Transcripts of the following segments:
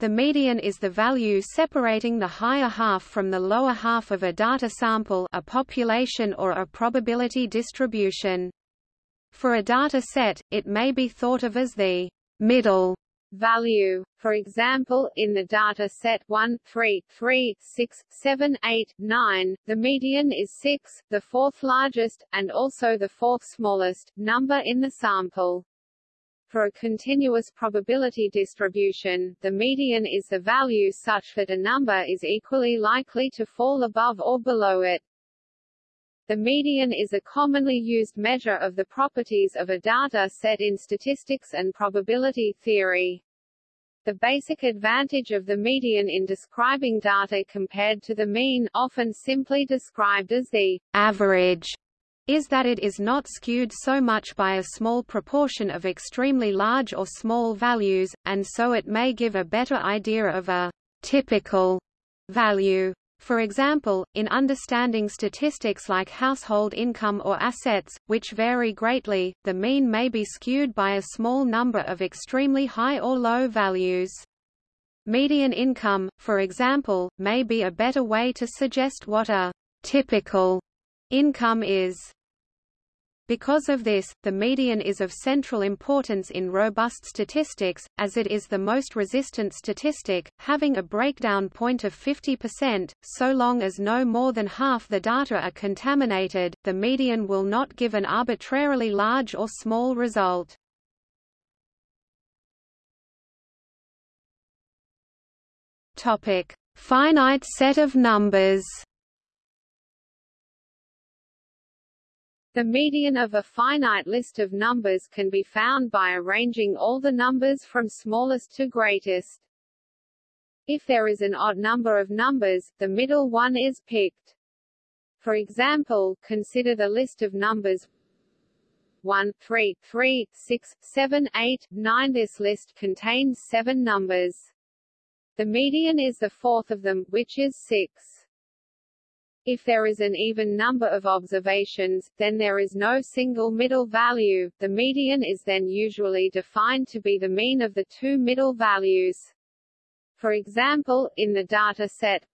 The median is the value separating the higher half from the lower half of a data sample a population or a probability distribution. For a data set, it may be thought of as the middle value. For example, in the data set 1, 3, 3, 6, 7, 8, 9, the median is 6, the fourth largest, and also the fourth smallest, number in the sample. For a continuous probability distribution, the median is the value such that a number is equally likely to fall above or below it. The median is a commonly used measure of the properties of a data set in statistics and probability theory. The basic advantage of the median in describing data compared to the mean often simply described as the average is that it is not skewed so much by a small proportion of extremely large or small values, and so it may give a better idea of a typical value. For example, in understanding statistics like household income or assets, which vary greatly, the mean may be skewed by a small number of extremely high or low values. Median income, for example, may be a better way to suggest what a typical income is. Because of this, the median is of central importance in robust statistics, as it is the most resistant statistic, having a breakdown point of 50%. So long as no more than half the data are contaminated, the median will not give an arbitrarily large or small result. Topic: Finite set of numbers. The median of a finite list of numbers can be found by arranging all the numbers from smallest to greatest. If there is an odd number of numbers, the middle one is picked. For example, consider the list of numbers 1, 3, 3, 6, 7, 8, 9 This list contains seven numbers. The median is the fourth of them, which is 6. If there is an even number of observations, then there is no single middle value. The median is then usually defined to be the mean of the two middle values. For example, in the data set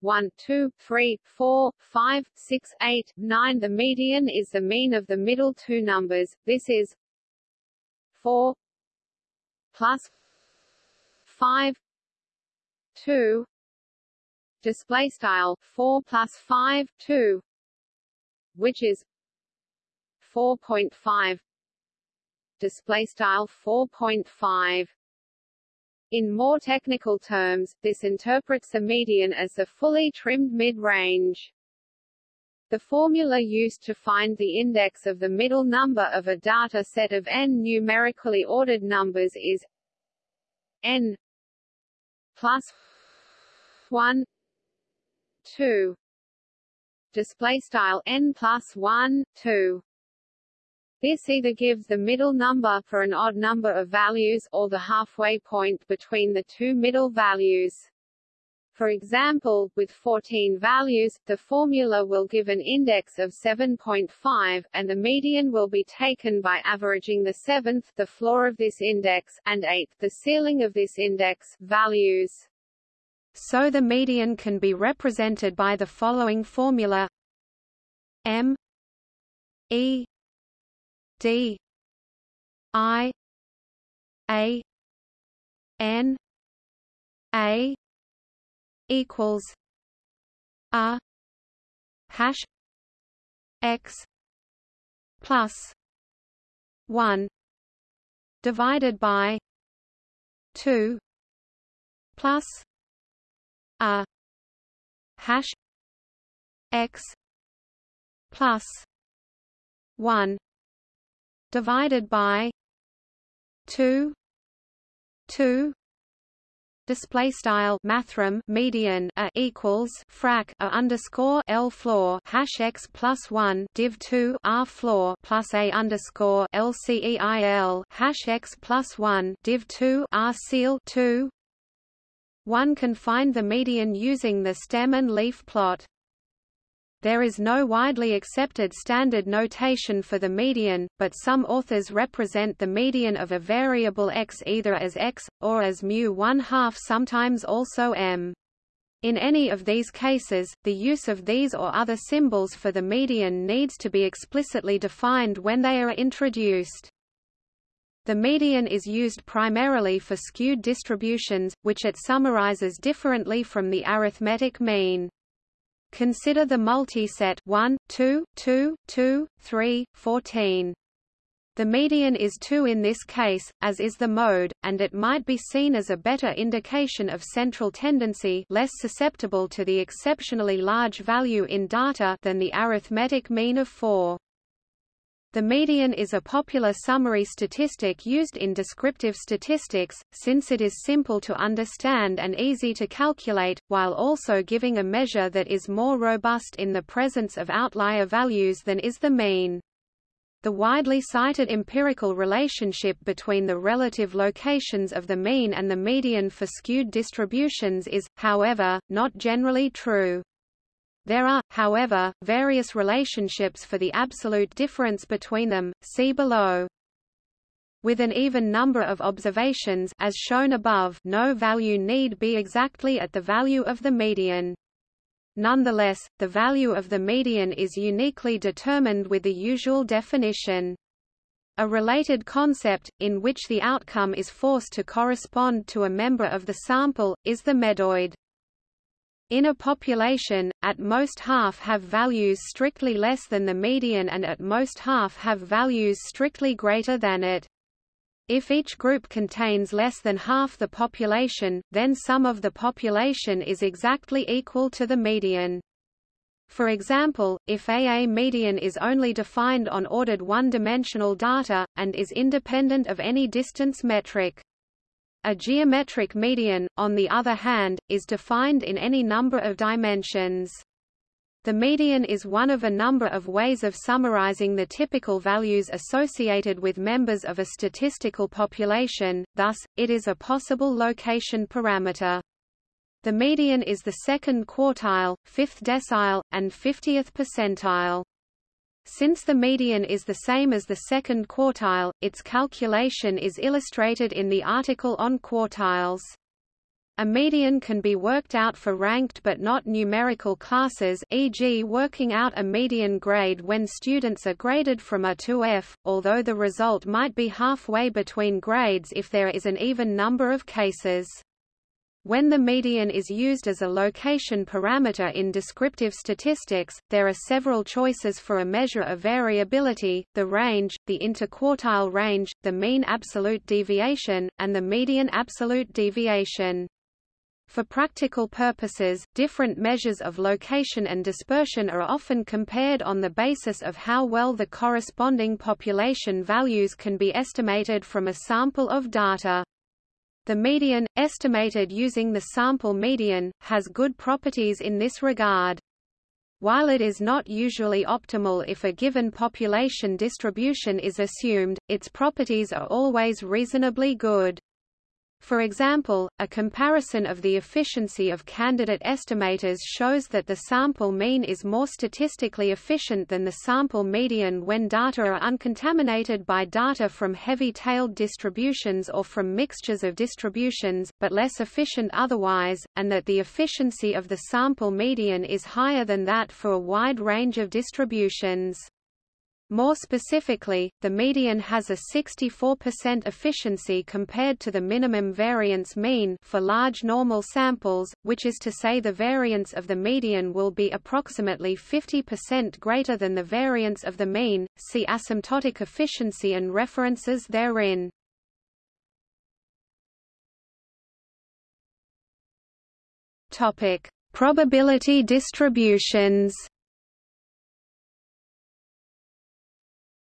1, 2, 3, 4, 5, 6, 8, 9 The median is the mean of the middle two numbers, this is 4 plus 5 2 display style 4 plus 5 2 which is 4.5 display style 4.5 in more technical terms, this interprets the median as the fully trimmed mid-range. The formula used to find the index of the middle number of a data set of n numerically ordered numbers is n plus 1 2 display style n plus 1 2 this either gives the middle number for an odd number of values, or the halfway point between the two middle values. For example, with 14 values, the formula will give an index of 7.5, and the median will be taken by averaging the seventh the floor of this index, and eighth the ceiling of this index, values. So the median can be represented by the following formula. M E D I A N A equals R hash X plus one divided by two plus a hash x plus 1 divided by 2 2 display style mathrm median a equals frac a underscore l floor hash x plus one div two r floor plus a underscore l ceil hash x plus one div two r ceil two one can find the median using the stem and leaf plot. There is no widely accepted standard notation for the median, but some authors represent the median of a variable x either as x, or as mu 1 half sometimes also m. In any of these cases, the use of these or other symbols for the median needs to be explicitly defined when they are introduced. The median is used primarily for skewed distributions, which it summarizes differently from the arithmetic mean. Consider the multiset 1, 2, 2, 2, 3, 14. The median is 2 in this case, as is the mode, and it might be seen as a better indication of central tendency less susceptible to the exceptionally large value in data than the arithmetic mean of 4. The median is a popular summary statistic used in descriptive statistics, since it is simple to understand and easy to calculate, while also giving a measure that is more robust in the presence of outlier values than is the mean. The widely cited empirical relationship between the relative locations of the mean and the median for skewed distributions is, however, not generally true. There are, however, various relationships for the absolute difference between them, see below. With an even number of observations as shown above, no value need be exactly at the value of the median. Nonetheless, the value of the median is uniquely determined with the usual definition. A related concept, in which the outcome is forced to correspond to a member of the sample, is the medoid. In a population, at most half have values strictly less than the median and at most half have values strictly greater than it. If each group contains less than half the population, then sum of the population is exactly equal to the median. For example, if AA median is only defined on ordered one-dimensional data, and is independent of any distance metric. A geometric median, on the other hand, is defined in any number of dimensions. The median is one of a number of ways of summarizing the typical values associated with members of a statistical population, thus, it is a possible location parameter. The median is the second quartile, fifth decile, and fiftieth percentile. Since the median is the same as the second quartile, its calculation is illustrated in the article on quartiles. A median can be worked out for ranked but not numerical classes e.g. working out a median grade when students are graded from A to F, although the result might be halfway between grades if there is an even number of cases. When the median is used as a location parameter in descriptive statistics, there are several choices for a measure of variability, the range, the interquartile range, the mean absolute deviation, and the median absolute deviation. For practical purposes, different measures of location and dispersion are often compared on the basis of how well the corresponding population values can be estimated from a sample of data. The median, estimated using the sample median, has good properties in this regard. While it is not usually optimal if a given population distribution is assumed, its properties are always reasonably good. For example, a comparison of the efficiency of candidate estimators shows that the sample mean is more statistically efficient than the sample median when data are uncontaminated by data from heavy-tailed distributions or from mixtures of distributions, but less efficient otherwise, and that the efficiency of the sample median is higher than that for a wide range of distributions. More specifically, the median has a 64% efficiency compared to the minimum variance mean for large normal samples, which is to say the variance of the median will be approximately 50% greater than the variance of the mean. See asymptotic efficiency and references therein. Topic: Probability distributions.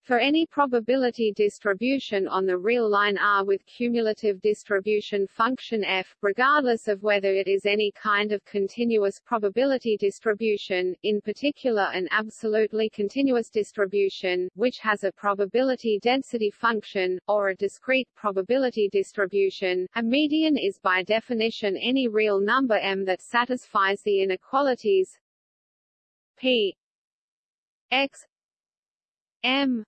For any probability distribution on the real line R with cumulative distribution function f, regardless of whether it is any kind of continuous probability distribution, in particular an absolutely continuous distribution, which has a probability density function, or a discrete probability distribution, a median is by definition any real number m that satisfies the inequalities p x m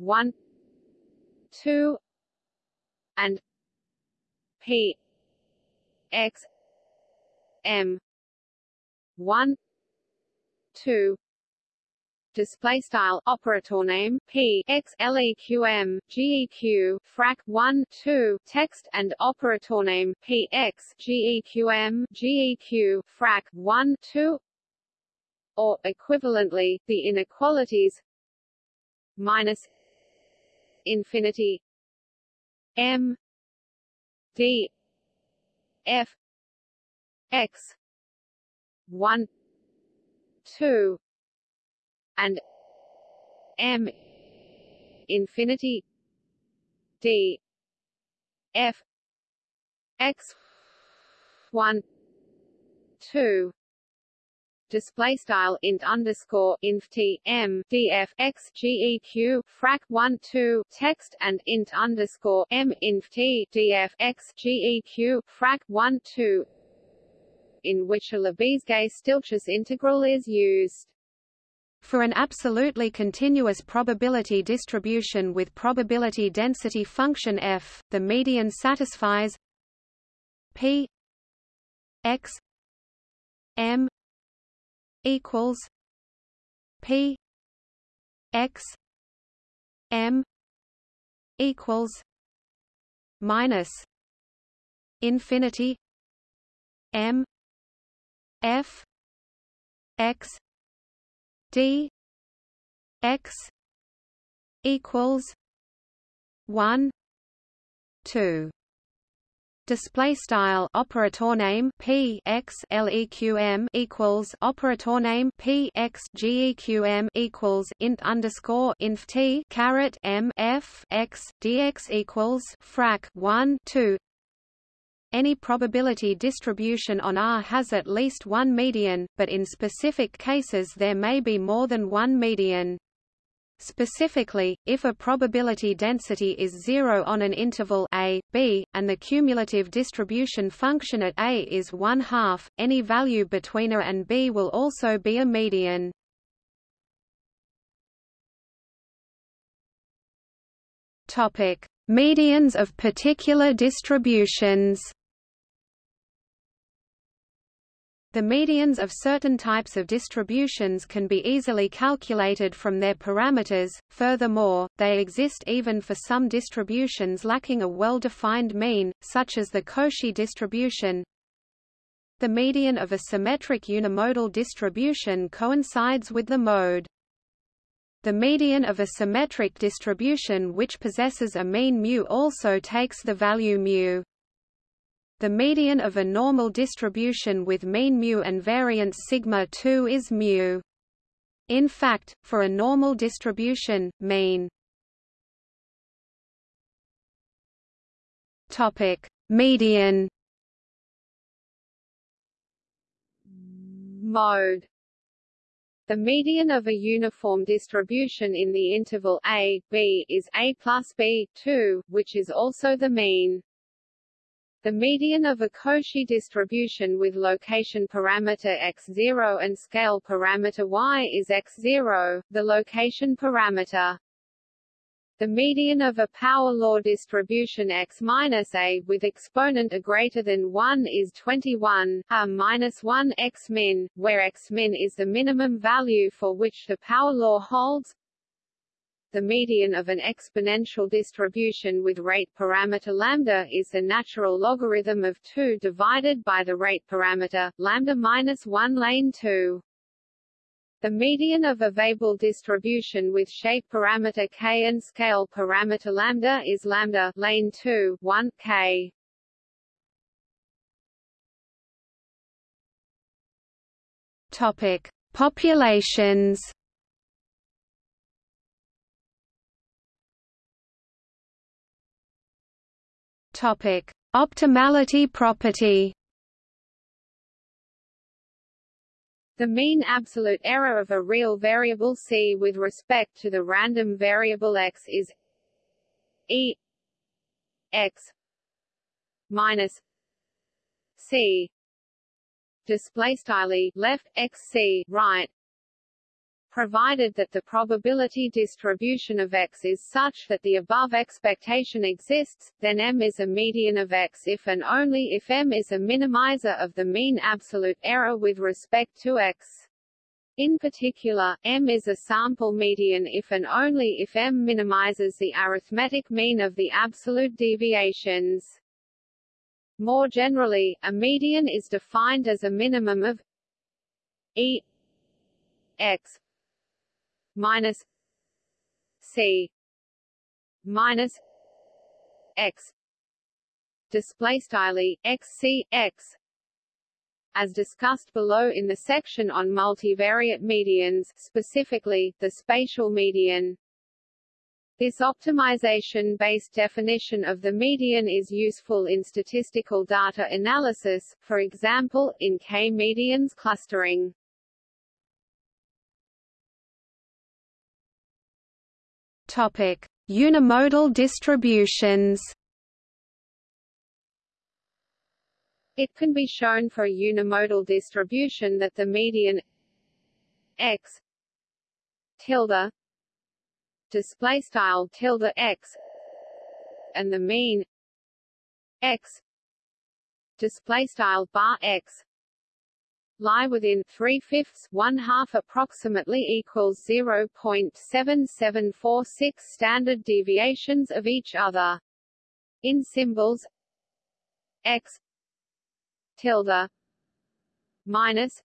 1 2 and p x m 1 2 display style operator name p x leqm geq frac 1 2 text and operator name p x g e q m g e q frac 1 2 or equivalently the inequalities minus infinity m d f x 1 2 and m infinity d f x 1 2 display style int underscore inf t m df x geq frac 1 2 text and int underscore m inf t df x geq frac 1 2 in which a Lebesgue-Stieltjes integral is used. For an absolutely continuous probability distribution with probability density function f, the median satisfies p x m equals p x m equals minus infinity m f x d x equals 1 2 display style operator name p x leqm equals operator name p x geqm equals int underscore inf t caret m f x dx equals frac 1 2 any probability distribution on R has at least one median, but in specific cases there may be more than one median. Specifically, if a probability density is zero on an interval a, b, and the cumulative distribution function at a is one half, any value between a and b will also be a median. Topic: Medians of particular distributions. The medians of certain types of distributions can be easily calculated from their parameters, furthermore, they exist even for some distributions lacking a well-defined mean, such as the Cauchy distribution. The median of a symmetric unimodal distribution coincides with the mode. The median of a symmetric distribution which possesses a mean mu also takes the value mu. The median of a normal distribution with mean mu and variance sigma 2 is mu. In fact, for a normal distribution, mean Topic: Median Mode the median of a uniform distribution in the interval a, b is a plus b, 2, which is also the mean. The median of a Cauchy distribution with location parameter x0 and scale parameter y is x0, the location parameter. The median of a power law distribution x minus a with exponent a greater than 1 is 21, a minus 1 x min, where x min is the minimum value for which the power law holds the median of an exponential distribution with rate parameter lambda is the natural logarithm of 2 divided by the rate parameter, lambda minus 1 lane 2. The median of a Weibull distribution with shape parameter k and scale parameter lambda is lambda lane 2 1 k. Topic: Populations. Topic: Optimality property. The mean absolute error of a real variable c with respect to the random variable x is e x minus c display style left x c right provided that the probability distribution of X is such that the above expectation exists, then M is a median of X if and only if M is a minimizer of the mean absolute error with respect to X. In particular, M is a sample median if and only if M minimizes the arithmetic mean of the absolute deviations. More generally, a median is defined as a minimum of E x minus c minus x display style x c x as discussed below in the section on multivariate medians specifically, the spatial median. This optimization-based definition of the median is useful in statistical data analysis, for example, in k-medians clustering. Topic: Unimodal distributions. It can be shown for a unimodal distribution that the median x tilde display style tilde x and the mean x display style bar x lie within three-fifths one-half approximately equals 0.7746 standard deviations of each other. In symbols x tilde minus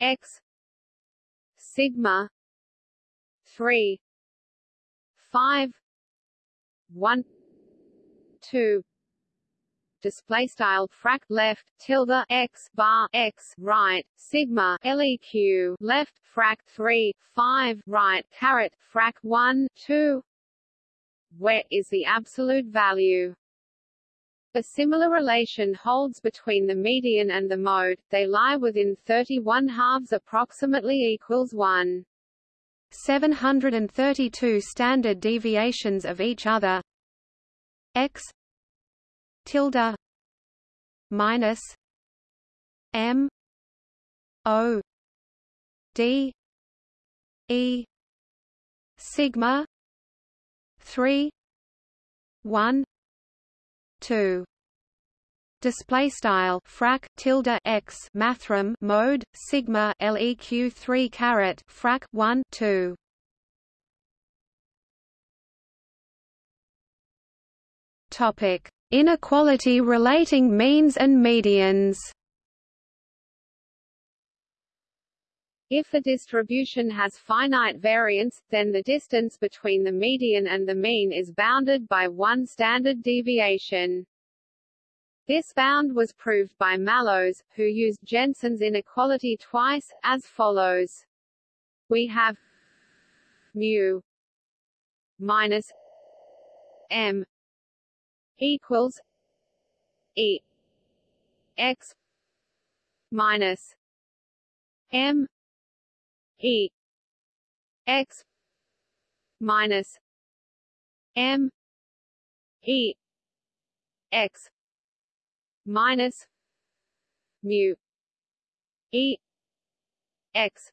x sigma 3 5 1 2 display style frac left tilde x bar x right sigma leq left frac 3 5 right caret frac 1 2 where is the absolute value? A similar relation holds between the median and the mode, they lie within 31 halves approximately equals 1. 732 standard deviations of each other. X tilde minus M O D E sigma three one two. Display style frac tilde x mathrm mode sigma leq 3 caret frac 1 2 topic Inequality relating means and medians If a distribution has finite variance, then the distance between the median and the mean is bounded by one standard deviation. This bound was proved by Mallows, who used Jensen's inequality twice, as follows. We have mu minus m equals E x minus M E x minus M E x minus mu E x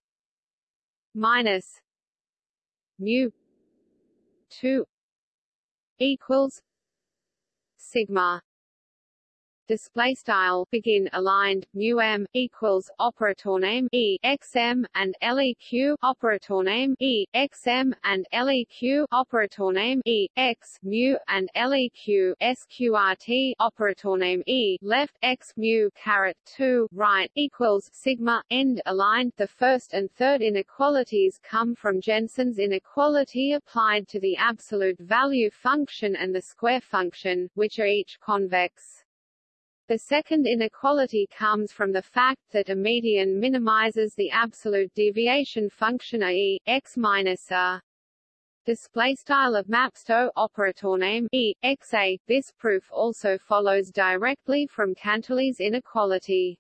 minus mu two equals sigma display style begin aligned mu m equals operator name e x m and leq operator name e x m and leq operator name e x mu and leq sqrt operator name e left x mu caret 2 right equals sigma end aligned. The first and third inequalities come from Jensen's inequality applied to the absolute value function and the square function which are each convex the second inequality comes from the fact that a median minimizes the absolute deviation function e x minus a. Display style of Mapsto operator name e x a. This proof also follows directly from Cantelli's inequality.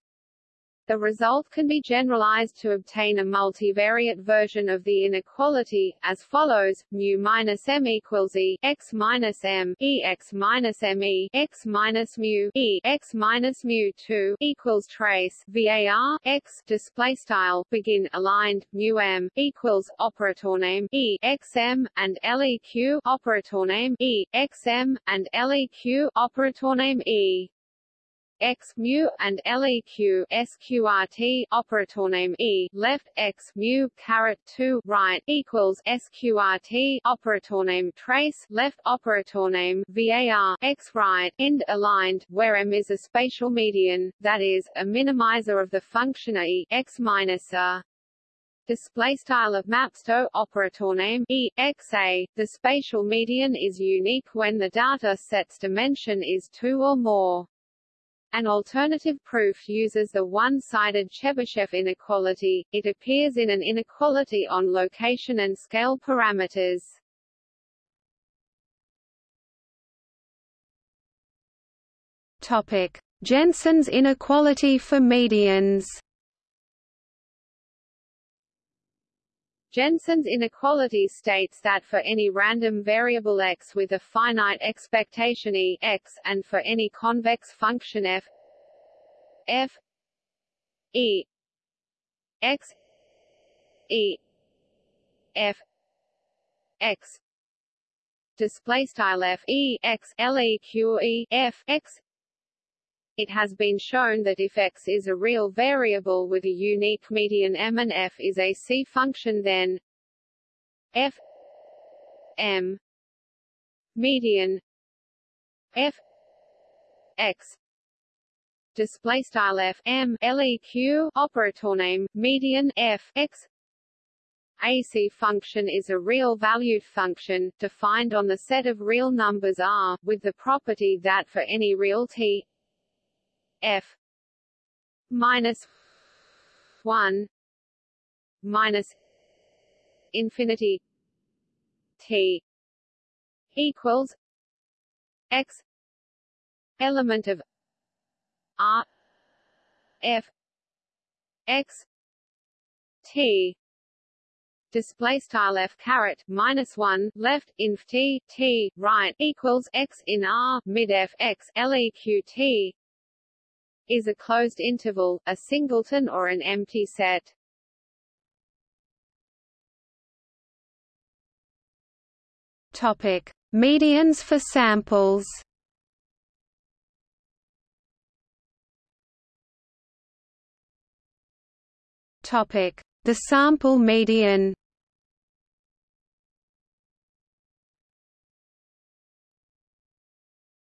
The result can be generalized to obtain a multivariate version of the inequality, as follows: mu minus m equals e x minus m e x minus m e x minus mu e x minus mu two equals trace var x display style begin aligned mu m equals operator name e x m and leq operator name e x m and leq operator name e x mu and leq sqrt operator name e left x mu caret 2 right equals sqrt operator name trace left operator name var x right end aligned where m is a spatial median that is a minimizer of the function e x minus a. Display style of mapsto operator name e x a. The spatial median is unique when the data set's dimension is 2 or more an alternative proof uses the one-sided Chebyshev inequality. It appears in an inequality on location and scale parameters. Topic: Jensen's inequality for medians. Jensen's inequality states that for any random variable x with a finite expectation e x, and for any convex function f f e x e f x display style f e x l e q e f x it has been shown that if x is a real variable with a unique median m and f is a C function then f m median f x display style f m leq operator name median f x AC function is a real valued function, defined on the set of real numbers R, with the property that for any real t f. Minus 1 minus infinity t equals x element of r f x t. Display style f caret minus one left inf t t right equals x in r mid f x leq t is a closed interval, a singleton or an empty set. Topic: Medians for samples. Topic: The sample median.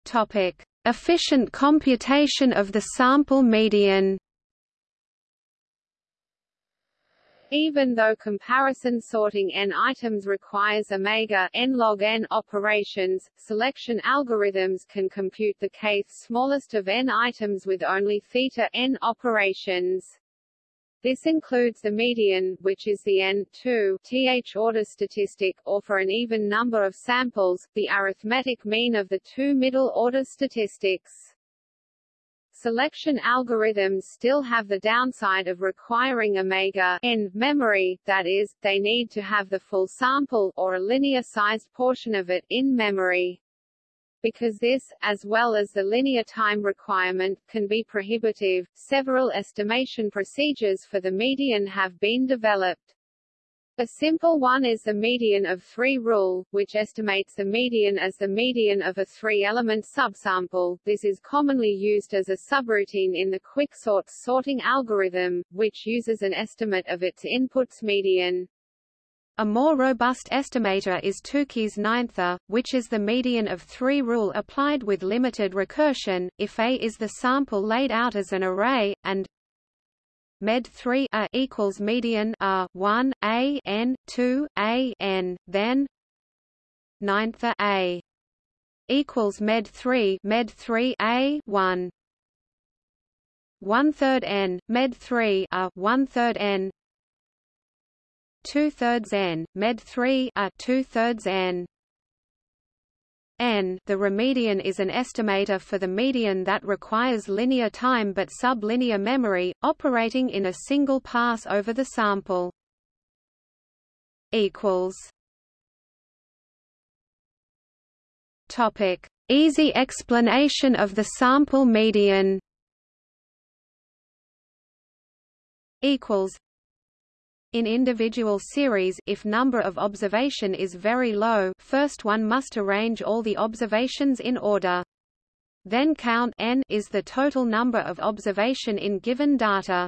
Topic: Efficient computation of the sample median Even though comparison sorting n items requires omega n log n operations, selection algorithms can compute the kth smallest of n items with only theta n operations. This includes the median, which is the n2 th order statistic, or for an even number of samples, the arithmetic mean of the two middle-order statistics. Selection algorithms still have the downside of requiring omega n memory, that is, they need to have the full sample, or a linear-sized portion of it, in memory. Because this, as well as the linear time requirement, can be prohibitive, several estimation procedures for the median have been developed. A simple one is the median of three rule, which estimates the median as the median of a three-element subsample. This is commonly used as a subroutine in the quicksort sorting algorithm, which uses an estimate of its inputs median. A more robust estimator is Tukey's ninther, which is the median of three rule applied with limited recursion, if A is the sample laid out as an array, and med 3 a equals median a 1 a n 2 a n then ninth a equals med 3 med 3 a 1 one third n med 3 a one third n two thirds n med 3 a two thirds n n. The remedian is an estimator for the median that requires linear time but sublinear memory, operating in a single pass over the sample. Equals. Topic: Easy explanation of the sample median. Equals. In individual series if number of observation is very low first one must arrange all the observations in order. Then count n is the total number of observation in given data.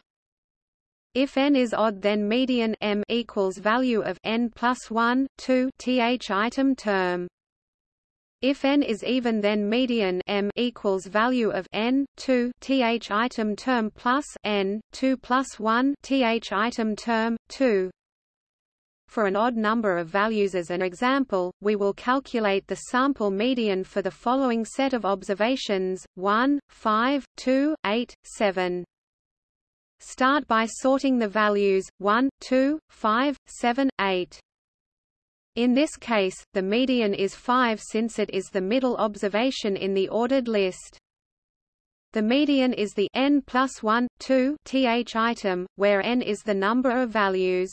If n is odd then median m equals value of n plus 1, 2 th item term. If n is even then median m equals value of n 2 th item term plus n 2 plus 1 th item term 2. For an odd number of values as an example, we will calculate the sample median for the following set of observations: 1, 5, 2, 8, 7. Start by sorting the values 1, 2, 5, 7, 8. In this case, the median is 5 since it is the middle observation in the ordered list. The median is the n plus 1, 2 th item, where n is the number of values.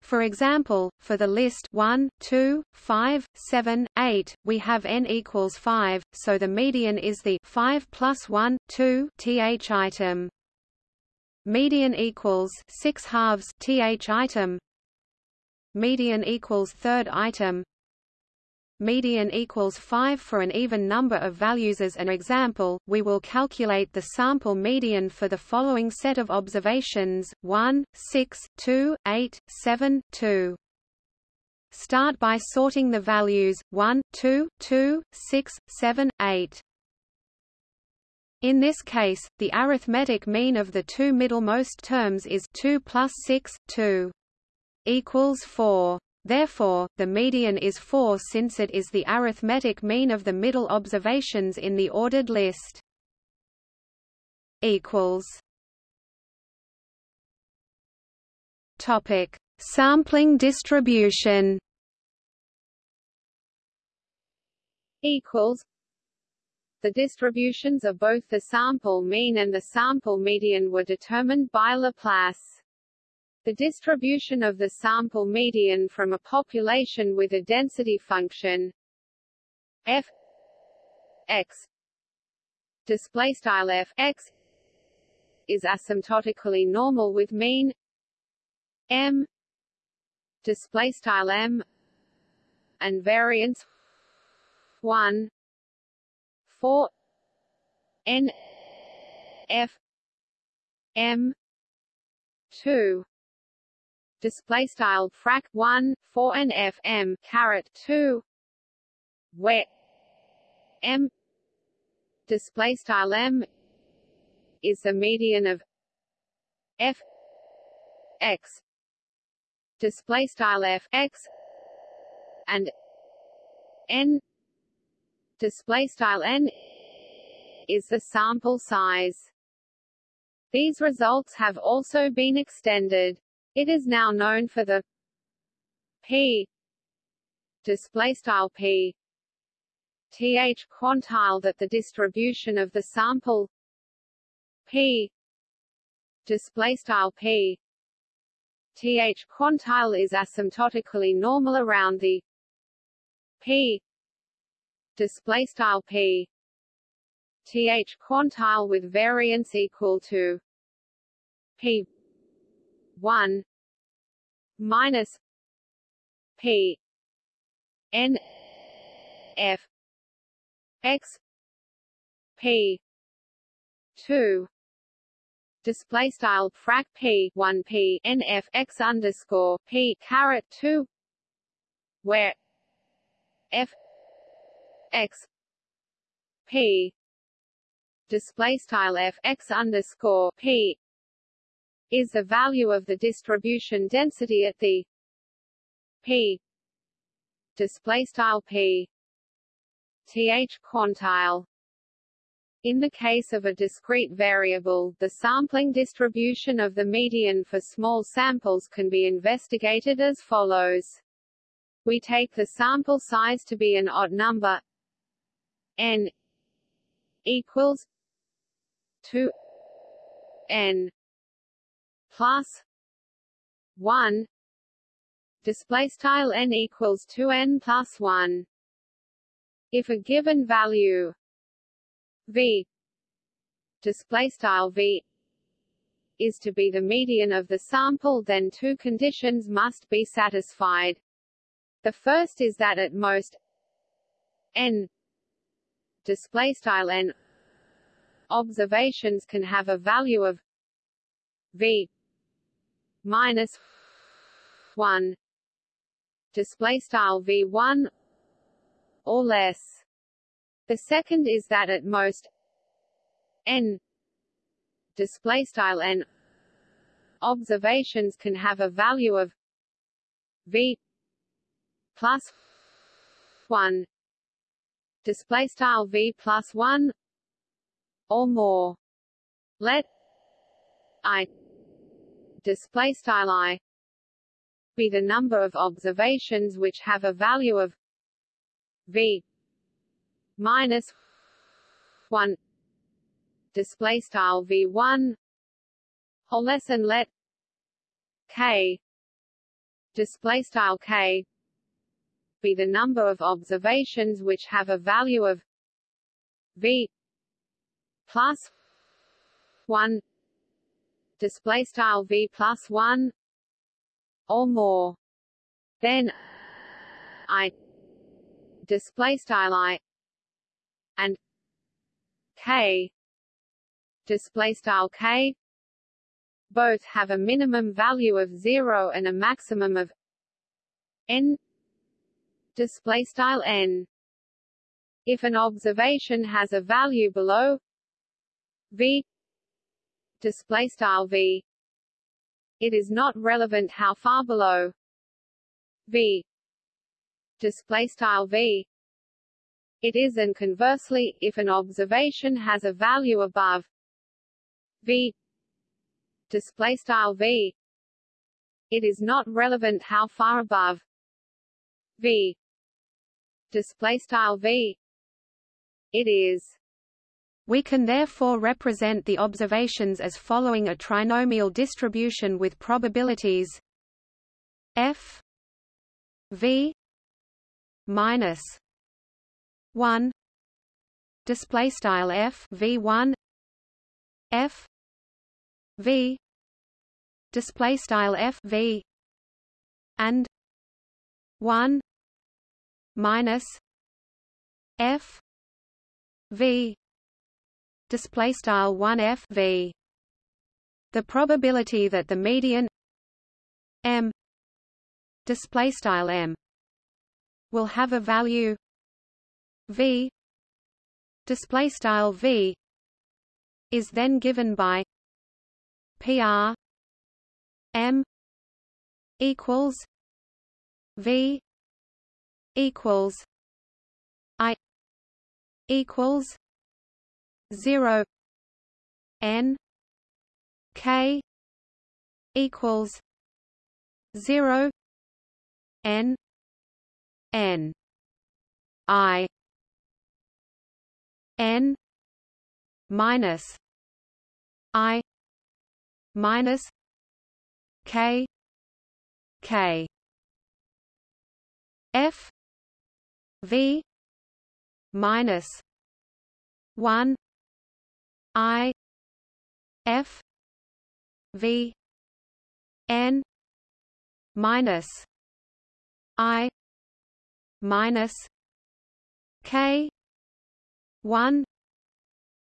For example, for the list 1, 2, 5, 7, 8, we have n equals 5, so the median is the 5 plus 1, 2 th item. Median equals 6 halves th item, median equals third item. Median equals 5 for an even number of values as an example. We will calculate the sample median for the following set of observations. 1 6 2 8 7 2 start by sorting the values. 1 2 2 6 7 8 in this case, the arithmetic mean of the two middlemost terms is 2 plus 6, 2 equals 4. Therefore, the median is 4 since it is the arithmetic mean of the middle observations in the ordered list. Equals. Topic: Sampling distribution. Equals. The distributions of both the sample mean and the sample median were determined by Laplace. The distribution of the sample median from a population with a density function f x f x is asymptotically normal with mean m m and variance 1 4 n f m 2 display style frac 1 4 and fm caret 2 where m. Display style m is the median of f x. Display style f x and n. Display style n is the sample size. These results have also been extended it is now known for the p display style p th quantile that the distribution of the sample p display style p th quantile is asymptotically normal around the p display style p th quantile with variance equal to p 1 minus P N F X P two display style frac P one P N F X underscore P caret two where F X P display style F X underscore P is the value of the distribution density at the p display style p th quantile in the case of a discrete variable, the sampling distribution of the median for small samples can be investigated as follows. We take the sample size to be an odd number n equals 2 n plus 1 display style n equals 2 n plus 1 if a given value v display style v is to be the median of the sample then two conditions must be satisfied. The first is that at most n display style n observations can have a value of v minus 1 display style v1 or less. The second is that at most n. Display style n. Observations can have a value of v plus 1 display style v plus 1 or more. Let i display style i be the number of observations which have a value of v minus 1 display style v1 or less and let k. Display style k. Be the number of observations which have a value of v plus 1 display style v plus 1 or more then i display style i and k display style k both have a minimum value of 0 and a maximum of n display style n. If an observation has a value below v display style v. It is not relevant how far below v. Display style v. It is and conversely if an observation has a value above v. Display style v. It is not relevant how far above v. Display style v. It is we can therefore represent the observations as following a trinomial distribution with probabilities. F v minus 1 display style f v1 f v display style f v and 1 minus f v display style 1f v. The probability that the median m display style m will have a value v display style v is then given by pr m equals v equals i equals 0 n k equals 0 n n i n minus i minus k k. F v minus 1 I F V N minus I minus K one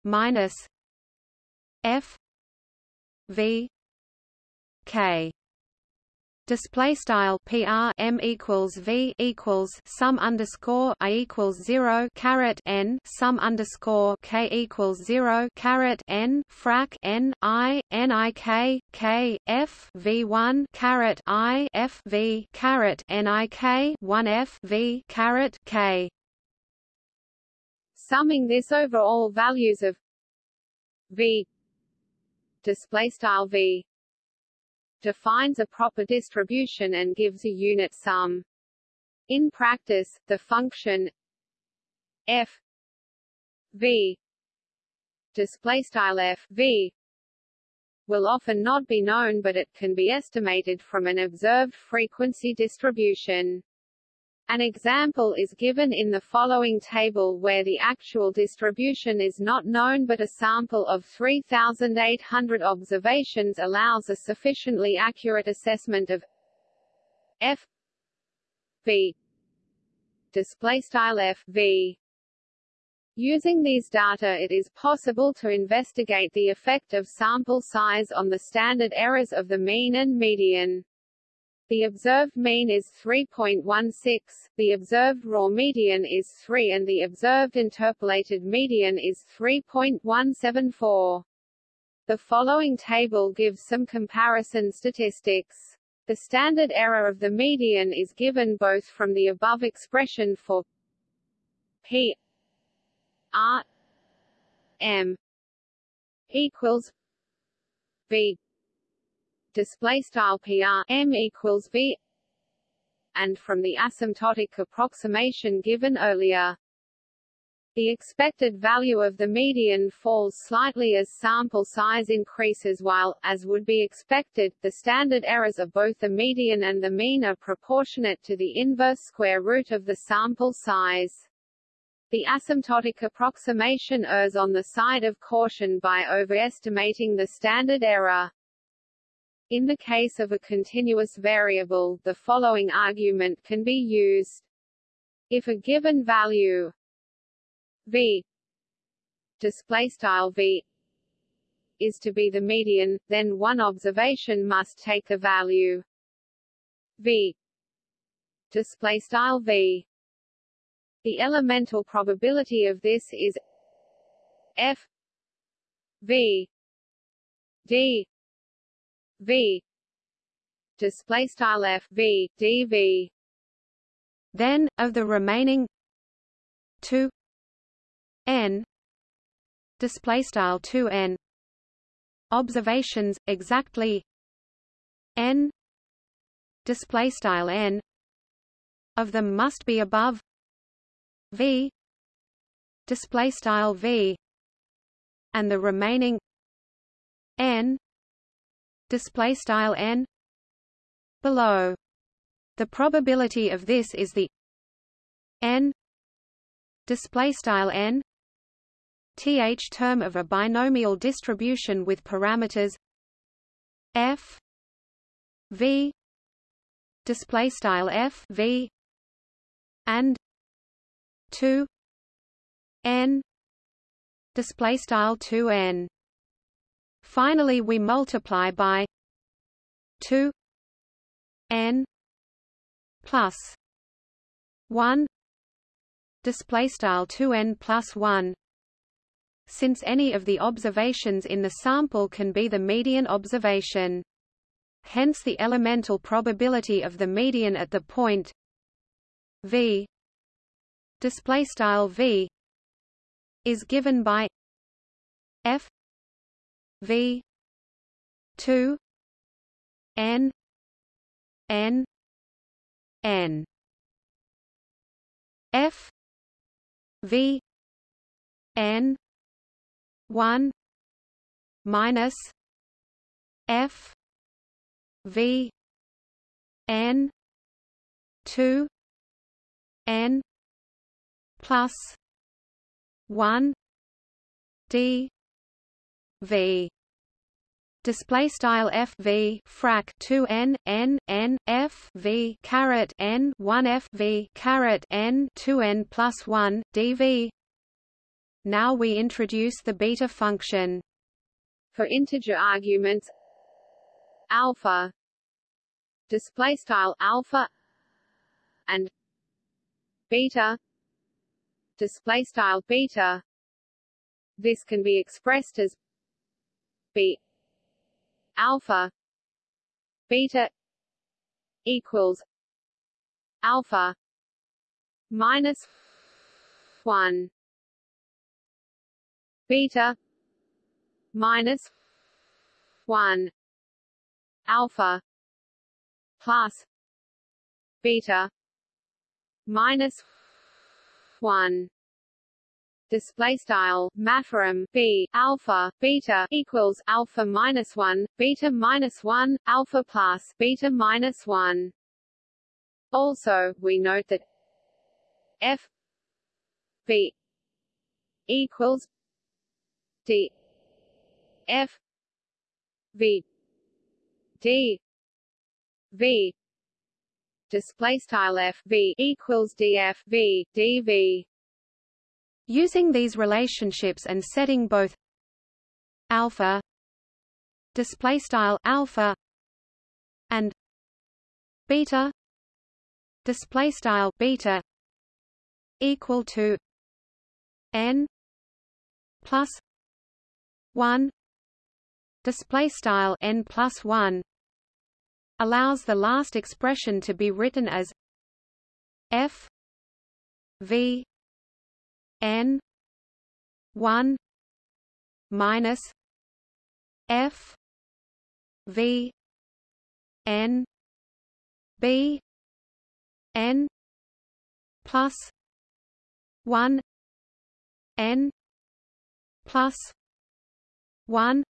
minus F V K display style PR M equals V equals sum underscore I equals 0 caret N sum underscore K equals 0 caret N frac N I N I K K F V1 caret I F V caret N I K 1 F V caret K. Summing this over all values of V display style V defines a proper distribution and gives a unit sum. In practice, the function f v f v will often not be known but it can be estimated from an observed frequency distribution. An example is given in the following table where the actual distribution is not known but a sample of 3,800 observations allows a sufficiently accurate assessment of f v f v Using these data it is possible to investigate the effect of sample size on the standard errors of the mean and median. The observed mean is 3.16, the observed raw median is 3 and the observed interpolated median is 3.174. The following table gives some comparison statistics. The standard error of the median is given both from the above expression for p R M equals V display style PR M equals V and from the asymptotic approximation given earlier. The expected value of the median falls slightly as sample size increases while, as would be expected, the standard errors of both the median and the mean are proportionate to the inverse square root of the sample size. The asymptotic approximation errs on the side of caution by overestimating the standard error. In the case of a continuous variable, the following argument can be used. If a given value v display style v is to be the median, then one observation must take the value v display style v the elemental probability of this is f v d v. Display style f v d v. Then of the remaining 2 n. Display style 2 n. Observations exactly n. Display style n. Of them must be above v. Display style v. And the remaining n display style n below. The probability of this is the n display style n th term of a binomial distribution with parameters f v display style f v and 2 n display style 2 n finally we multiply by 2 n plus 1 display style 2 n plus 1 since any of the observations in the sample can be the median observation hence the elemental probability of the median at the point v display style v is given by f v 2 n n n. F v n 1 minus f v n 2 n plus one D V display style f v frac 2 n n n f v caret n 1 f v caret n 2 n plus 1 dv now we introduce the beta function. For integer arguments alpha display style alpha and beta display style beta. This can be expressed as b alpha. Beta equals alpha minus 1 beta minus 1 alpha plus beta minus 1 display style mathrm b alpha beta equals alpha minus one beta minus one alpha plus beta minus one. Also, we note that f b equals d f v d v display style f v equals df v dv using these relationships and setting both alpha display style alpha and beta display style beta equal to n plus 1 display style n plus 1 allows the last expression to be written as f v n 1 minus f v n b n plus 1 n plus 1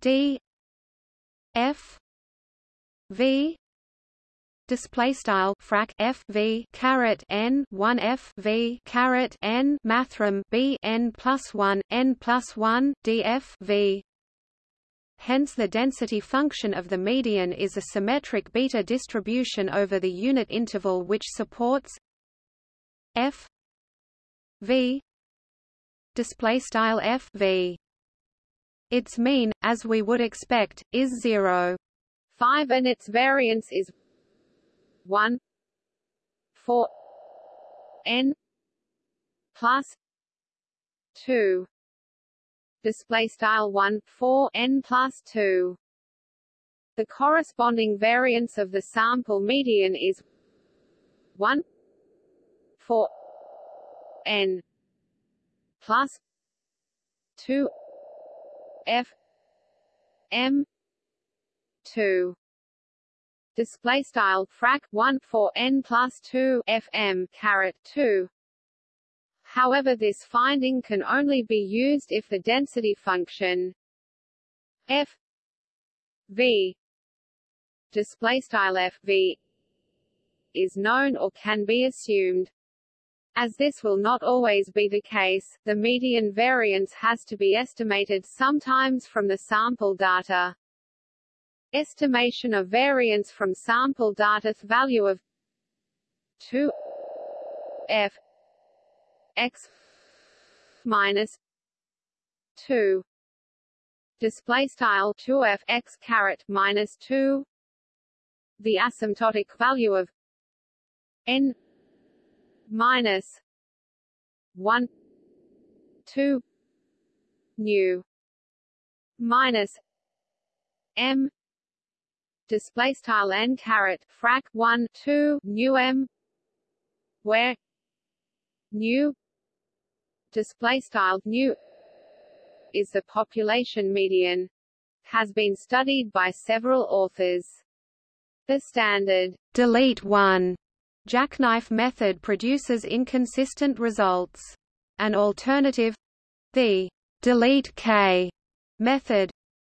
d f v display style frac f v caret n 1 f v caret n mathrm b n plus 1 n plus 1 df v. Hence the density function of the median is a symmetric beta distribution over the unit interval which supports f v. Display style f v. Its mean as we would expect is 0 5 and its variance is 1 4 n plus 2 display style 1 4 n plus 2 the corresponding variance of the sample median is 1 4 n plus 2 f m 2 display style frac 1 4 n plus 2 fm caret 2 However this finding can only be used if the density function f v display style f v is known or can be assumed. As this will not always be the case, the median variance has to be estimated sometimes from the sample data. Estimation of variance from sample data value of 2 f x minus 2 display style 2f x caret minus 2 the asymptotic value of n minus 1 2 nu minus m display style n caret frac 1 2 nu m where nu display style nu is the population median has been studied by several authors. The standard delete 1 jackknife method produces inconsistent results. An alternative the delete k method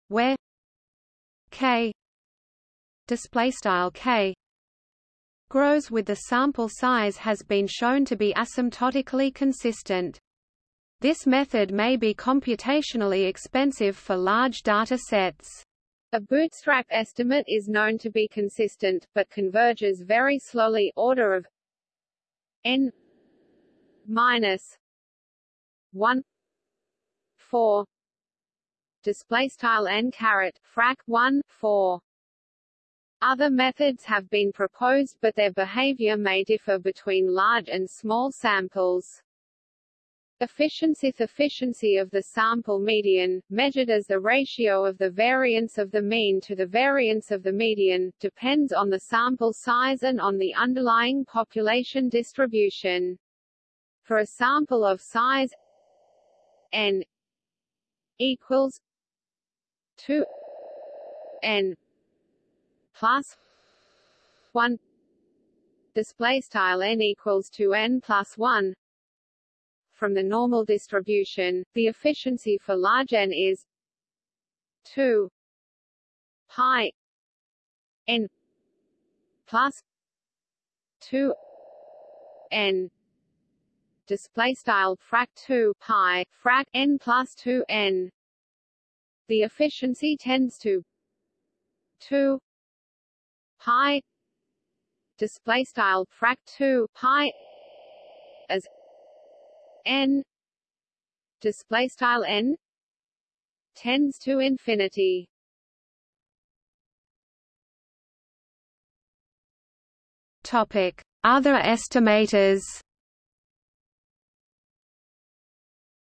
where k display style k grows with the sample size has been shown to be asymptotically consistent. This method may be computationally expensive for large data sets. A bootstrap estimate is known to be consistent, but converges very slowly order of n minus 1 4 display style n caret frac 1 4 other methods have been proposed but their behavior may differ between large and small samples. Efficiency efficiency of the sample median, measured as the ratio of the variance of the mean to the variance of the median, depends on the sample size and on the underlying population distribution. For a sample of size n equals 2 n plus 1 display style n equals 2 n plus 1 from the normal distribution, the efficiency for large n is 2 pi n plus 2 n. Display style frac 2 pi frac n plus 2 n. The efficiency tends to 2 pi display style frac 2 pi as n display style n tends to infinity. Topic other estimators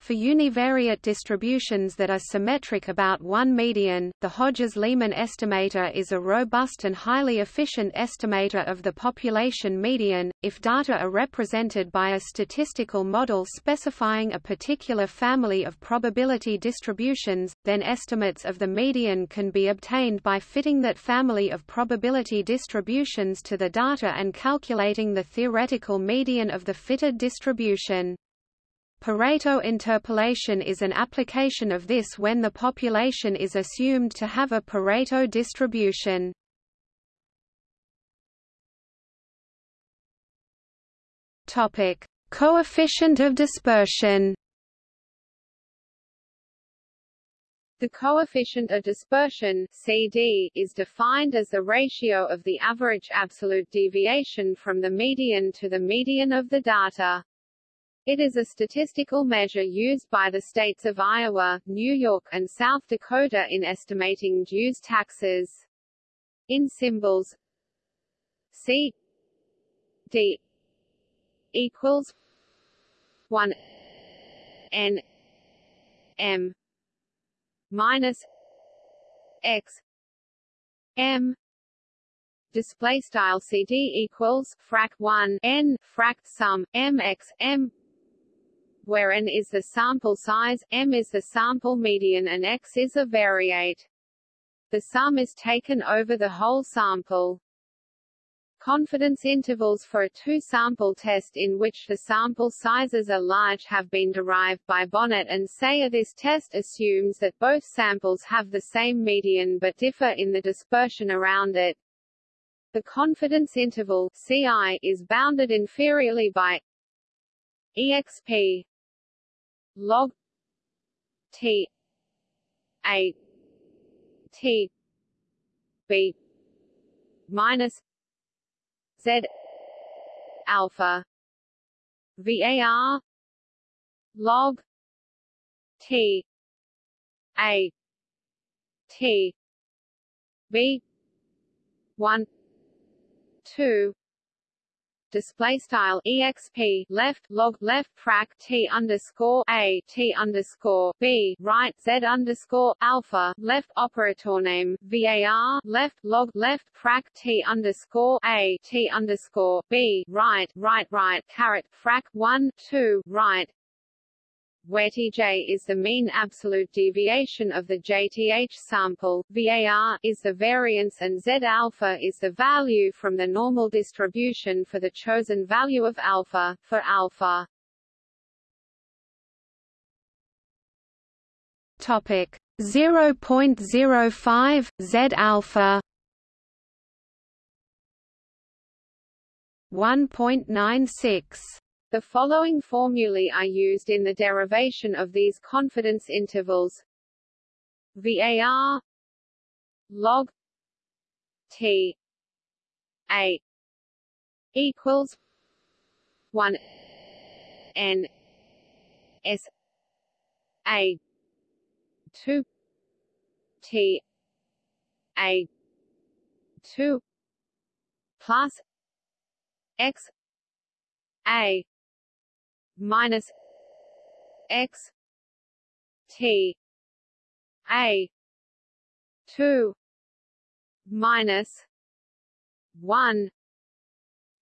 For univariate distributions that are symmetric about one median, the Hodges-Lehmann estimator is a robust and highly efficient estimator of the population median. If data are represented by a statistical model specifying a particular family of probability distributions, then estimates of the median can be obtained by fitting that family of probability distributions to the data and calculating the theoretical median of the fitted distribution. Pareto interpolation is an application of this when the population is assumed to have a Pareto distribution. Topic: Coefficient of dispersion. The coefficient of dispersion CD is defined as the ratio of the average absolute deviation from the median to the median of the data. It is a statistical measure used by the states of Iowa, New York and South Dakota in estimating dues taxes. In symbols C D equals 1 N M minus X M display style CD equals frac 1 N frac sum MX M where n is the sample size, m is the sample median and x is a variate. The sum is taken over the whole sample. Confidence intervals for a two-sample test in which the sample sizes are large have been derived by Bonett and Seier. This test assumes that both samples have the same median but differ in the dispersion around it. The confidence interval CI is bounded inferiorly by exp log T A T B minus Z alpha VAR log T A T B one two display style exp left log left frac t underscore a t underscore b right z underscore alpha left operator name var left log left frac t underscore a t underscore b right right right caret frac one two right where Tj is the mean absolute deviation of the JTH sample, VAR is the variance and Z alpha is the value from the normal distribution for the chosen value of alpha, for alpha. Topic 0.05 Z alpha 1.96 the following formulae are used in the derivation of these confidence intervals. VAR log T A equals one N S A two T A two plus X A minus x t a 2 minus 1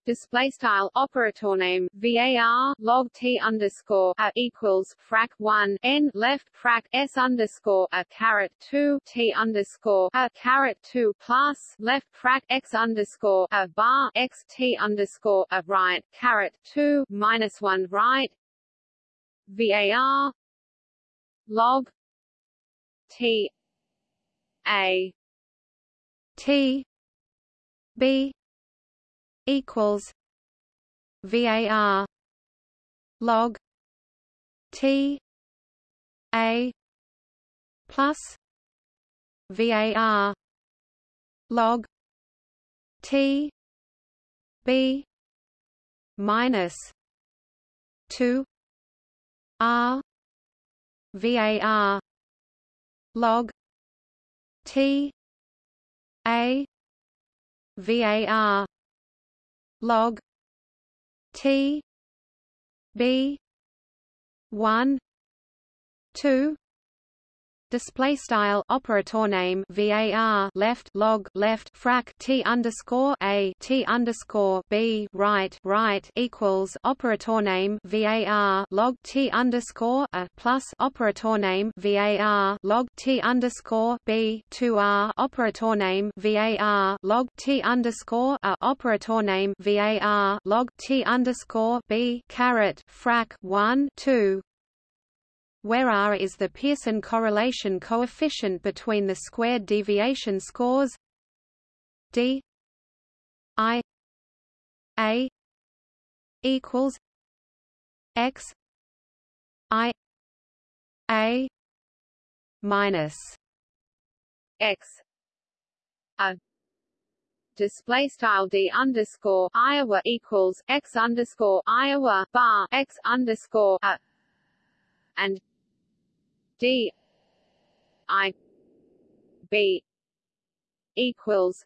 display style operator name var log t underscore a equals frac 1 n left frac s underscore a caret 2 t underscore a caret 2 plus left frac x underscore a bar x t underscore a right caret 2 minus 1 right. VAR log T A T B equals VAR log T A plus VAR log T B minus two R VAR log T A VAR log T B one two display style operator name var left log left frac t underscore a t underscore b right right equals operator name var log t underscore a plus operator name var log t underscore b 2 r operator name var log t underscore a operator name var log t underscore b caret frac 1 2 where R is the Pearson correlation coefficient between the squared deviation scores D I A equals X I A minus X a display style d underscore Iowa equals x underscore Iowa bar x underscore a and D I B equals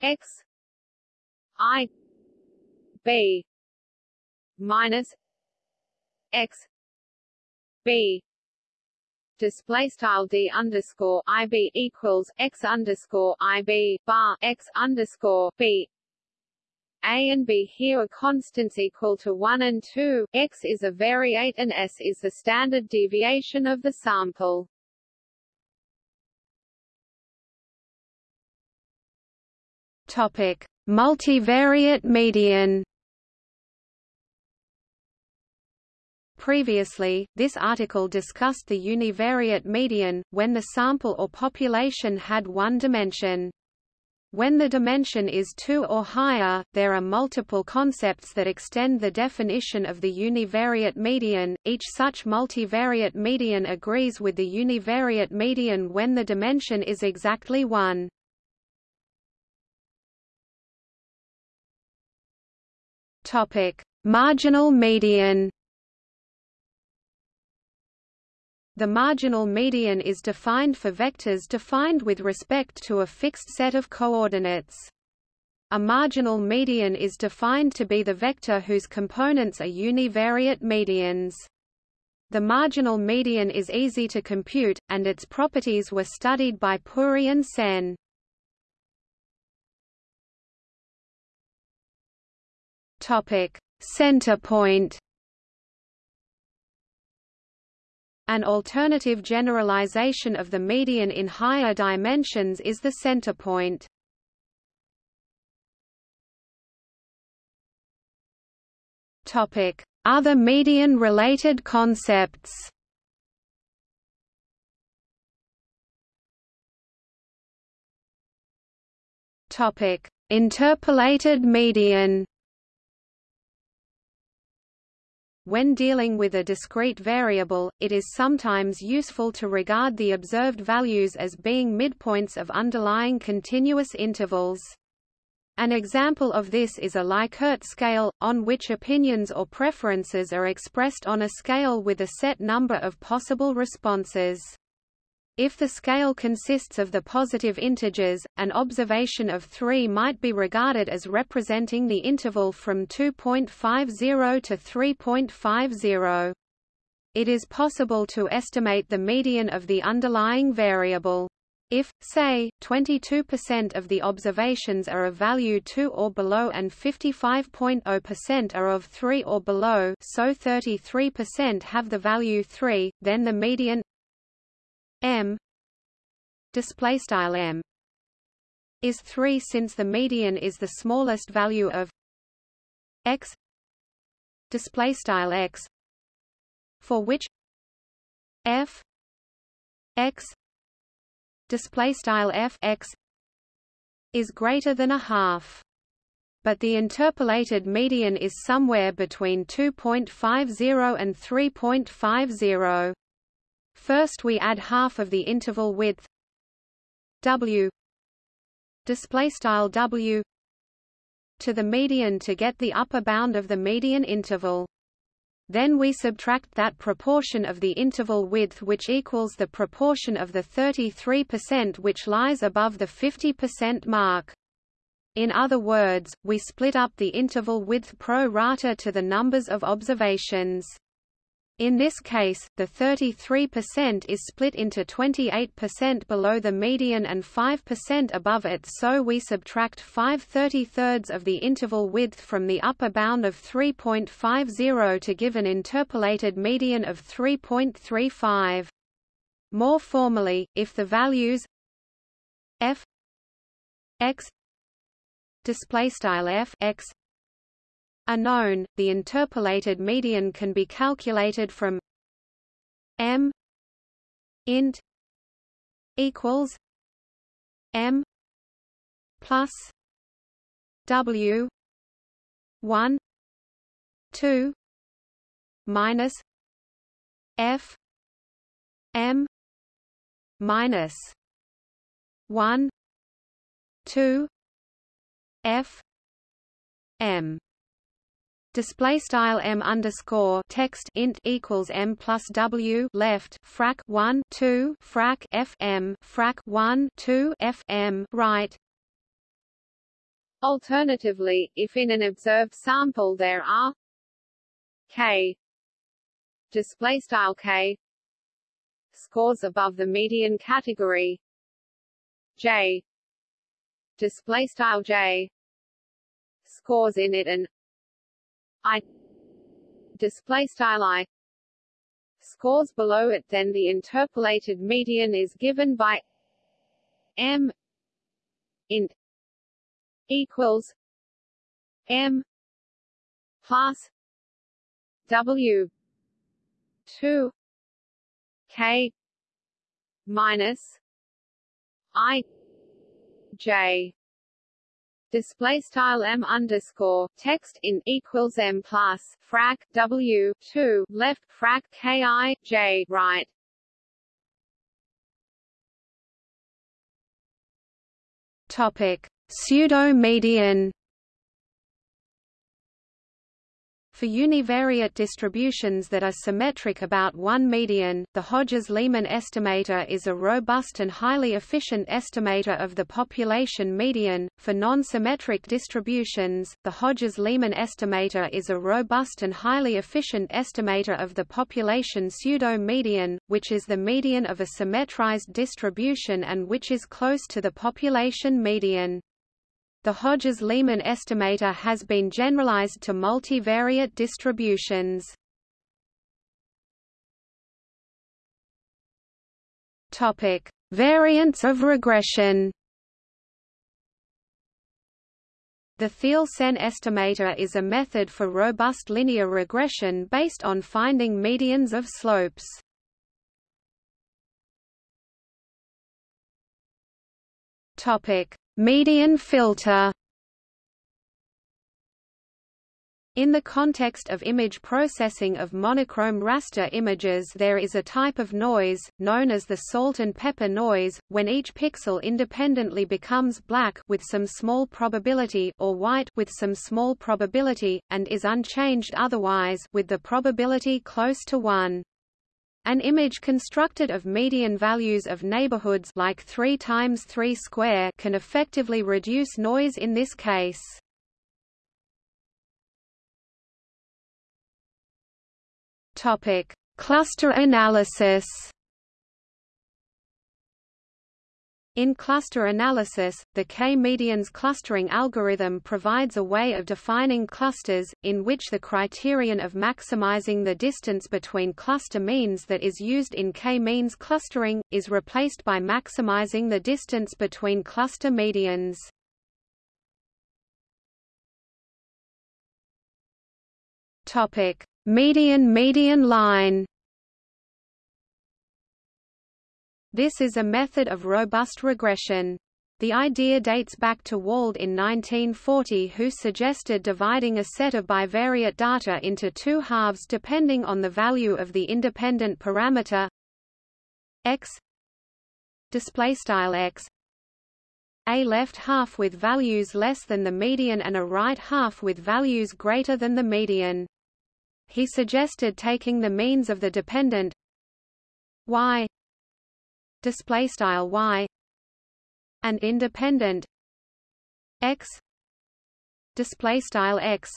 X I B minus X B. Display style d underscore ib equals x underscore ib bar x underscore b a and b here are constants equal to 1 and 2, x is a variate and s is the standard deviation of the sample. Topic: Multivariate median. Previously, this article discussed the univariate median, when the sample or population had one dimension. When the dimension is 2 or higher, there are multiple concepts that extend the definition of the univariate median. Each such multivariate median agrees with the univariate median when the dimension is exactly 1. Topic: Marginal median. The marginal median is defined for vectors defined with respect to a fixed set of coordinates. A marginal median is defined to be the vector whose components are univariate medians. The marginal median is easy to compute, and its properties were studied by Puri and Sen. Topic: Center point. An alternative generalization of the median in higher dimensions is the center point. Other median-related concepts. Interpolated median. When dealing with a discrete variable, it is sometimes useful to regard the observed values as being midpoints of underlying continuous intervals. An example of this is a Likert scale, on which opinions or preferences are expressed on a scale with a set number of possible responses. If the scale consists of the positive integers, an observation of 3 might be regarded as representing the interval from 2.50 to 3.50. It is possible to estimate the median of the underlying variable. If, say, 22% of the observations are of value 2 or below and 55.0% are of 3 or below so 33% have the value 3, then the median m. Display style m. Is 3 since the median is the smallest value of x. Display style x. For which f. X. Display style f x is greater than a half. But the interpolated median is somewhere between 2.50 and 3.50. First we add half of the interval width w display style w to the median to get the upper bound of the median interval. Then we subtract that proportion of the interval width which equals the proportion of the 33% which lies above the 50% mark. In other words, we split up the interval width pro rata to the numbers of observations. In this case, the 33% is split into 28% below the median and 5% above it so we subtract 5 33 of the interval width from the upper bound of 3.50 to give an interpolated median of 3.35. More formally, if the values f x display style f x are known, the interpolated median can be calculated from m int equals m plus w 1 2 minus f m minus 1 2 f m display style m underscore text int equals m plus w left frac 1 2 frac f m frac 1 2 f m right. Alternatively if in an observed sample there are k display style k scores above the median category j display style j scores in it and i display style i scores below it then the interpolated median is given by m int equals m plus w 2 k minus i J display style m underscore text in equals m plus frac w 2 left frac k i j right. Topic. Pseudo median For univariate distributions that are symmetric about one median, the Hodges-Lehmann estimator is a robust and highly efficient estimator of the population median. For non-symmetric distributions, the Hodges-Lehmann estimator is a robust and highly efficient estimator of the population pseudo-median, which is the median of a symmetrized distribution and which is close to the population median. The Hodges-Lehmann estimator has been generalized to multivariate distributions. Topic: Variants of regression. The Theil-Sen estimator is a method for robust linear regression based on finding medians of slopes. Topic: Median filter In the context of image processing of monochrome raster images there is a type of noise, known as the salt and pepper noise, when each pixel independently becomes black with some small probability or white with some small probability, and is unchanged otherwise with the probability close to 1. An image constructed of median values of neighborhoods like 3 times 3 square can effectively reduce noise in this case. Topic: Cluster analysis. In cluster analysis, the k-medians clustering algorithm provides a way of defining clusters, in which the criterion of maximizing the distance between cluster means that is used in k-means clustering, is replaced by maximizing the distance between cluster medians. Median median line This is a method of robust regression. The idea dates back to Wald in 1940 who suggested dividing a set of bivariate data into two halves depending on the value of the independent parameter x x a left half with values less than the median and a right half with values greater than the median. He suggested taking the means of the dependent y displaystyle y and independent x display style x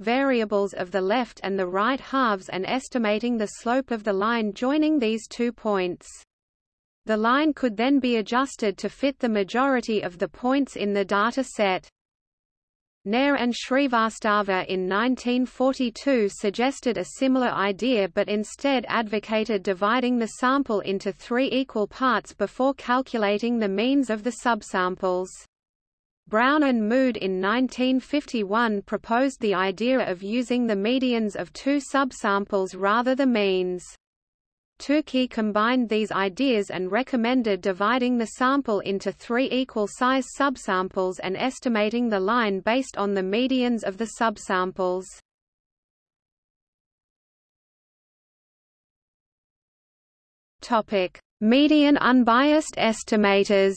variables of the left and the right halves and estimating the slope of the line joining these two points. The line could then be adjusted to fit the majority of the points in the data set. Nair and Shrivastava in 1942 suggested a similar idea but instead advocated dividing the sample into three equal parts before calculating the means of the subsamples. Brown and Mood in 1951 proposed the idea of using the medians of two subsamples rather the means. Tukey combined these ideas and recommended dividing the sample into three equal-size subsamples and estimating the line based on the medians of the subsamples. Median unbiased estimators.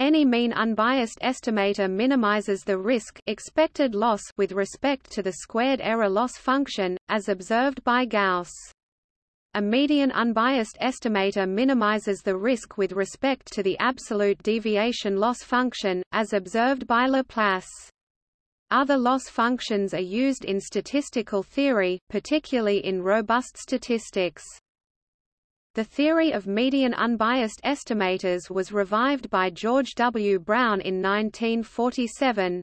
Any mean unbiased estimator minimizes the risk expected loss with respect to the squared error loss function, as observed by Gauss. A median unbiased estimator minimizes the risk with respect to the absolute deviation loss function, as observed by Laplace. Other loss functions are used in statistical theory, particularly in robust statistics. The theory of median unbiased estimators was revived by George W. Brown in 1947.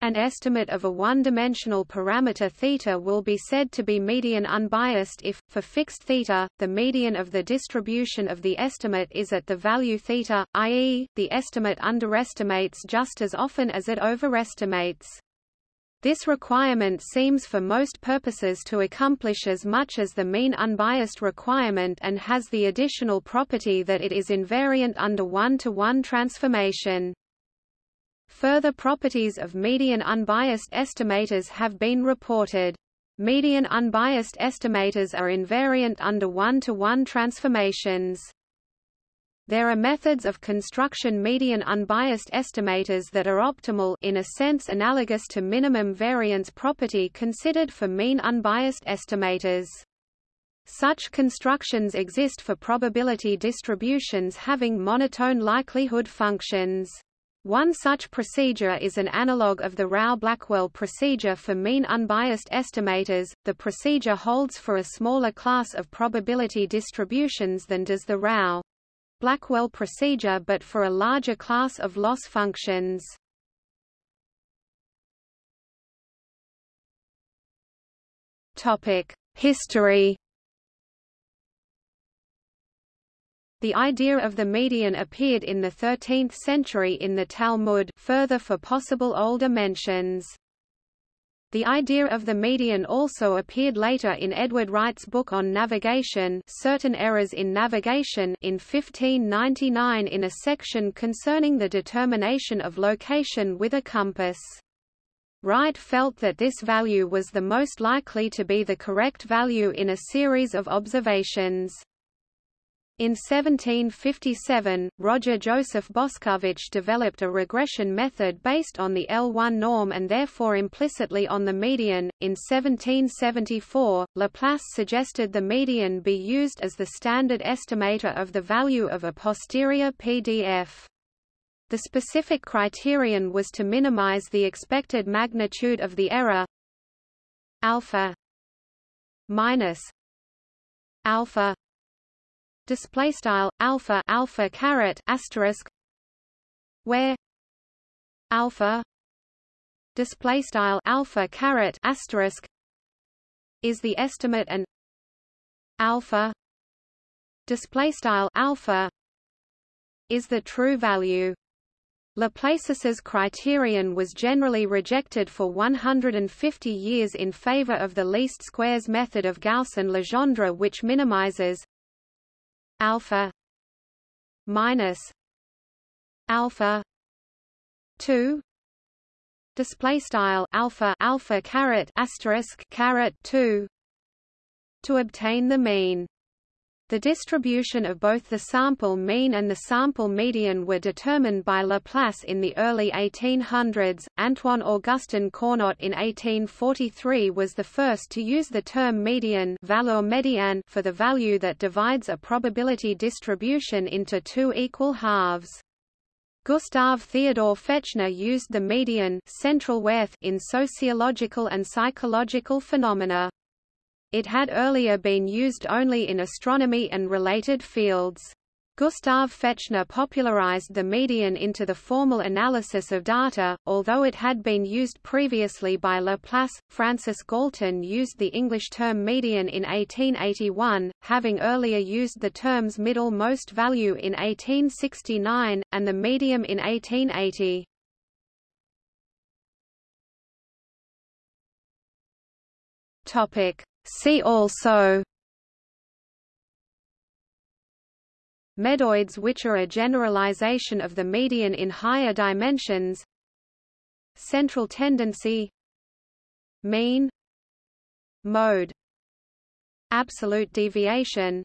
An estimate of a one-dimensional parameter θ will be said to be median unbiased if, for fixed θ, the median of the distribution of the estimate is at the value θ, i.e., the estimate underestimates just as often as it overestimates. This requirement seems for most purposes to accomplish as much as the mean unbiased requirement and has the additional property that it is invariant under one-to-one -one transformation. Further properties of median unbiased estimators have been reported. Median unbiased estimators are invariant under one-to-one -one transformations. There are methods of construction median unbiased estimators that are optimal in a sense analogous to minimum variance property considered for mean unbiased estimators. Such constructions exist for probability distributions having monotone likelihood functions. One such procedure is an analog of the Rao-Blackwell procedure for mean unbiased estimators. The procedure holds for a smaller class of probability distributions than does the Rao Blackwell procedure but for a larger class of loss functions. History The idea of the median appeared in the 13th century in the Talmud further for possible older mentions. The idea of the median also appeared later in Edward Wright's book on navigation Certain Errors in Navigation in 1599 in a section concerning the determination of location with a compass. Wright felt that this value was the most likely to be the correct value in a series of observations. In 1757, Roger Joseph Boscovich developed a regression method based on the L1 norm and therefore implicitly on the median. In 1774, Laplace suggested the median be used as the standard estimator of the value of a posterior PDF. The specific criterion was to minimize the expected magnitude of the error alpha minus alpha display style alpha alpha caret asterisk where alpha display style alpha caret asterisk is the estimate and alpha display style alpha is the true value. Laplace's criterion was generally rejected for 150 years in favor of the least squares method of Gauss and Legendre which minimizes alpha minus alpha 2 display style alpha alpha caret asterisk caret 2 to obtain the mean the distribution of both the sample mean and the sample median were determined by Laplace in the early 1800s. Antoine Augustin Cournot in 1843 was the first to use the term median valeur médiane for the value that divides a probability distribution into two equal halves. Gustav Theodor Fechner used the median central worth in sociological and psychological phenomena. It had earlier been used only in astronomy and related fields. Gustav Fechner popularized the median into the formal analysis of data, although it had been used previously by Laplace. Francis Galton used the English term median in 1881, having earlier used the terms middle most value in 1869, and the medium in 1880. Topic. See also Medoids which are a generalization of the median in higher dimensions Central tendency Mean Mode Absolute deviation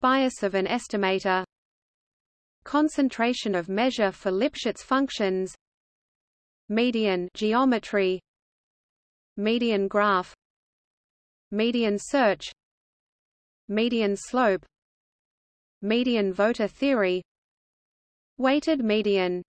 Bias of an estimator Concentration of measure for Lipschitz functions Median geometry Median graph median search. Median slope. Median voter theory. Weighted median